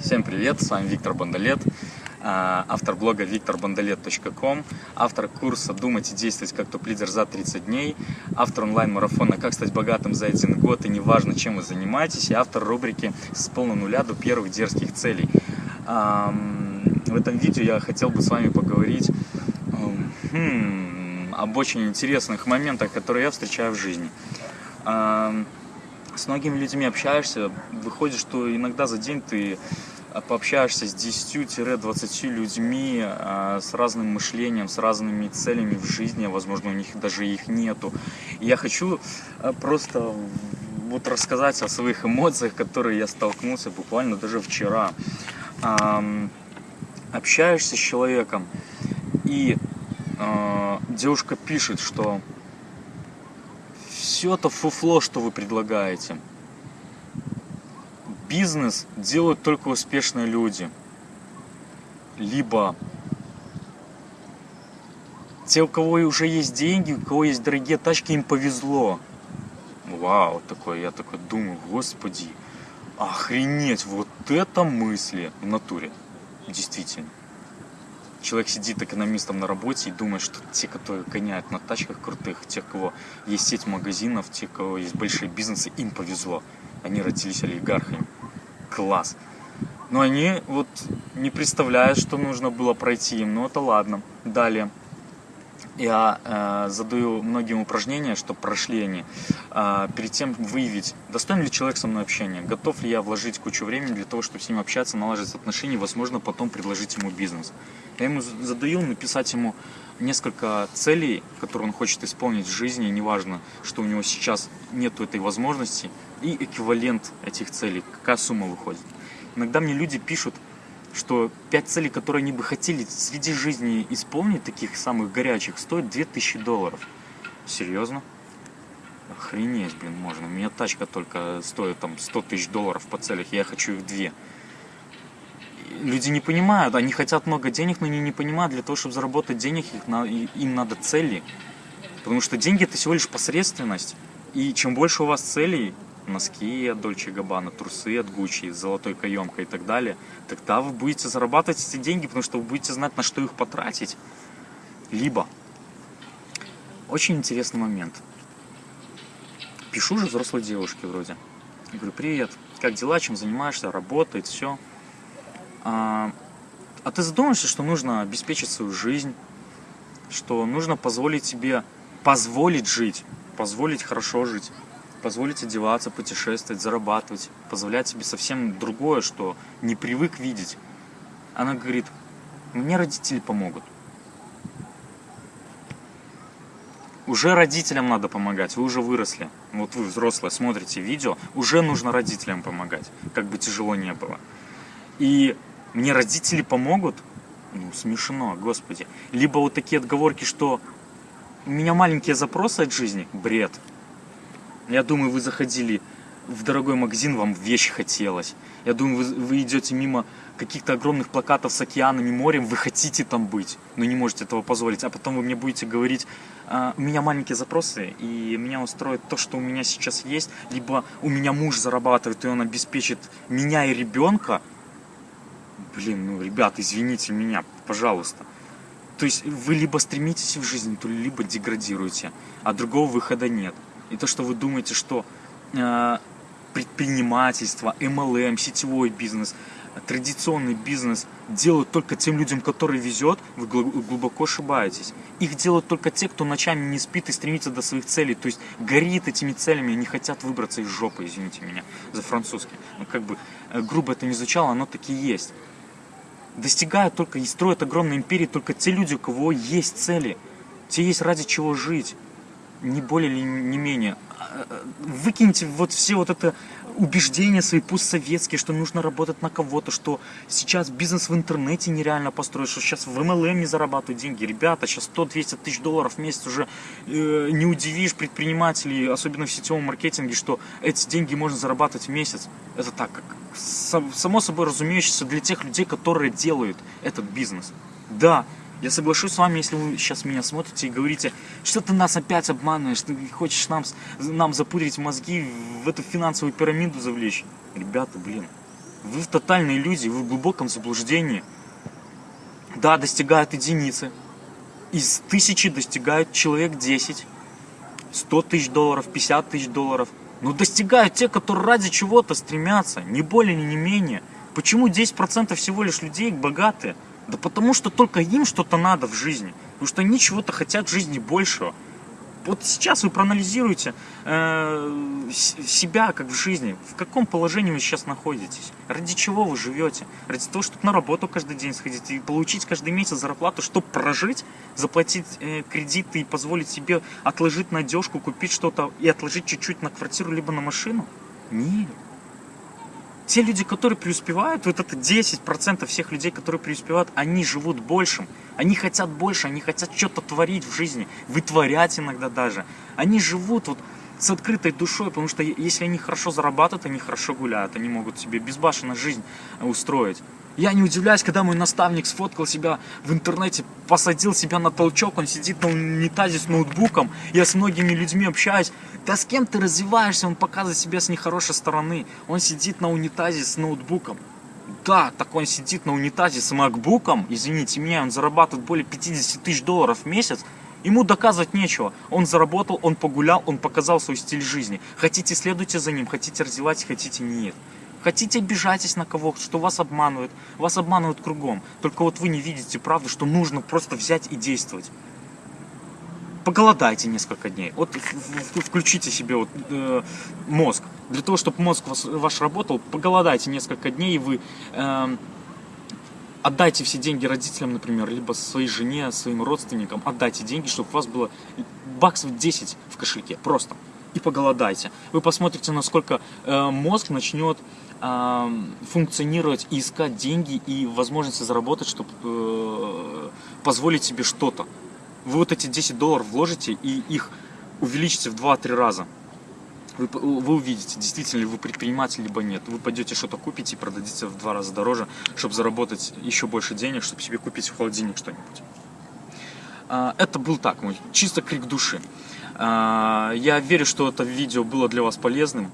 Всем привет, с вами Виктор Бондолет, а, автор блога викторбондолет.ком, автор курса «Думать и действовать как топ-лидер за 30 дней», автор онлайн-марафона «Как стать богатым за один год и неважно, чем вы занимаетесь» и автор рубрики «С полного нуля до первых дерзких целей». В этом видео я хотел бы с вами поговорить хм, об очень интересных моментах, которые я встречаю в жизни с многими людьми общаешься, выходит, что иногда за день ты а, пообщаешься с 10-20 людьми а, с разным мышлением, с разными целями в жизни, возможно, у них даже их нету. Я хочу а, просто вот рассказать о своих эмоциях, которые я столкнулся буквально даже вчера. Общаешься с человеком, и девушка пишет, что все это фуфло, что вы предлагаете. Бизнес делают только успешные люди. Либо те, у кого уже есть деньги, у кого есть дорогие тачки, им повезло. Вау, такой, я такой думаю, господи, охренеть, вот это мысли в натуре, действительно человек сидит экономистом на работе и думает, что те, которые гоняют на тачках крутых, те, у кого есть сеть магазинов, те, у кого есть большие бизнесы, им повезло. Они родились олигархами. Класс. Но они вот не представляют, что нужно было пройти им. Ну это ладно. Далее я э, задаю многим упражнения, чтобы прошли они, э, перед тем выявить, достоин ли человек со мной общения, готов ли я вложить кучу времени для того, чтобы с ним общаться, наладить отношения, возможно, потом предложить ему бизнес. Я ему задаю написать ему несколько целей, которые он хочет исполнить в жизни, неважно, что у него сейчас нет этой возможности, и эквивалент этих целей, какая сумма выходит. Иногда мне люди пишут, что пять целей, которые они бы хотели среди жизни исполнить, таких самых горячих, стоят 2000 долларов. Серьезно? Охренеть, блин, можно. У меня тачка только стоит там 100 тысяч долларов по целях, я хочу их две. Люди не понимают, они хотят много денег, но они не понимают, для того, чтобы заработать денег, им надо цели. Потому что деньги это всего лишь посредственность. И чем больше у вас целей, носки от Дольче Габбана, трусы от Гуччи, с золотой каемкой и так далее, тогда вы будете зарабатывать эти деньги, потому что вы будете знать, на что их потратить. Либо, очень интересный момент. Пишу же взрослой девушке вроде. Говорю, привет, как дела, чем занимаешься, работает, все. А, а ты задумаешься, что нужно обеспечить свою жизнь, что нужно позволить себе, позволить жить, позволить хорошо жить позволить одеваться, путешествовать, зарабатывать, позволять себе совсем другое, что не привык видеть. Она говорит, мне родители помогут. Уже родителям надо помогать, вы уже выросли. Вот вы, взрослые, смотрите видео, уже нужно родителям помогать, как бы тяжело не было. И мне родители помогут? Ну, смешно, господи. Либо вот такие отговорки, что у меня маленькие запросы от жизни, бред. Я думаю, вы заходили в дорогой магазин, вам вещь хотелось. Я думаю, вы, вы идете мимо каких-то огромных плакатов с океанами, морем, вы хотите там быть, но не можете этого позволить. А потом вы мне будете говорить, а, у меня маленькие запросы, и меня устроит то, что у меня сейчас есть, либо у меня муж зарабатывает, и он обеспечит меня и ребенка. Блин, ну, ребят, извините меня, пожалуйста. То есть вы либо стремитесь в жизни, то либо деградируете, а другого выхода нет и то, что вы думаете, что э, предпринимательство, MLM, сетевой бизнес, традиционный бизнес делают только тем людям, которые везет, вы глубоко ошибаетесь. Их делают только те, кто ночами не спит и стремится до своих целей, то есть горит этими целями, не хотят выбраться из жопы, извините меня за французский. Ну, как бы э, грубо это не звучало, оно таки есть. Достигают только и строят огромные империи только те люди, у кого есть цели, те есть ради чего жить не более или не менее. А, выкиньте вот все вот это убеждения свои постсоветские, что нужно работать на кого-то, что сейчас бизнес в интернете нереально построить, что сейчас в MLM не зарабатывают деньги. Ребята, сейчас 100-200 тысяч долларов в месяц уже э, не удивишь предпринимателей, особенно в сетевом маркетинге, что эти деньги можно зарабатывать в месяц. Это так, как само собой разумеющееся для тех людей, которые делают этот бизнес. Да, я соглашусь с вами, если вы сейчас меня смотрите и говорите, что ты нас опять обманываешь, ты хочешь нам, нам запудрить мозги, в эту финансовую пирамиду завлечь. Ребята, блин, Вы в тотальной иллюзии, вы в глубоком заблуждении. Да, достигают единицы. Из тысячи достигают человек 10. 100 тысяч долларов, 50 тысяч долларов. Но достигают те, которые ради чего-то стремятся, не более, не менее. Почему 10% всего лишь людей богатые? Да потому что только им что-то надо в жизни. Потому что они чего-то хотят в жизни большего вот сейчас вы проанализируете э, себя как в жизни, в каком положении вы сейчас находитесь, ради чего вы живете, ради того, чтобы на работу каждый день сходить и получить каждый месяц зарплату, чтобы прожить, заплатить э, кредиты и позволить себе отложить на одежку, купить что-то и отложить чуть-чуть на квартиру либо на машину? Нет. Те люди, которые преуспевают, вот это 10% всех людей, которые преуспевают, они живут большим. Они хотят больше, они хотят что-то творить в жизни, вытворять иногда даже. Они живут вот с открытой душой, потому что если они хорошо зарабатывают, они хорошо гуляют, они могут себе безбашенно жизнь устроить. Я не удивляюсь, когда мой наставник сфоткал себя в интернете, посадил себя на толчок, он сидит на унитазе с ноутбуком, я с многими людьми общаюсь. Да с кем ты развиваешься, он показывает себя с нехорошей стороны. Он сидит на унитазе с ноутбуком. Да, так он сидит на унитазе с макбуком, извините меня, он зарабатывает более 50 тысяч долларов в месяц, Ему доказывать нечего. Он заработал, он погулял, он показал свой стиль жизни. Хотите, следуйте за ним, хотите развивать, хотите нет. Хотите, обижайтесь на кого, что вас обманывают. Вас обманывают кругом. Только вот вы не видите правду, что нужно просто взять и действовать. Поголодайте несколько дней. Вот включите себе вот, э, мозг. Для того, чтобы мозг вас, ваш работал, поголодайте несколько дней, и вы э, отдайте все деньги родителям, например, либо своей жене, своим родственникам. Отдайте деньги, чтобы у вас было баксов 10 в кошельке. Просто. И поголодайте. Вы посмотрите, насколько э, мозг начнет функционировать и искать деньги и возможности заработать, чтобы э, позволить себе что-то. Вы вот эти 10 долларов вложите и их увеличите в 2-3 раза. Вы, вы увидите, действительно ли вы предприниматель, либо нет. Вы пойдете что-то купите и продадите в два раза дороже, чтобы заработать еще больше денег, чтобы себе купить в холодильник что-нибудь. А, это был так, мой чисто крик души. А, я верю, что это видео было для вас полезным.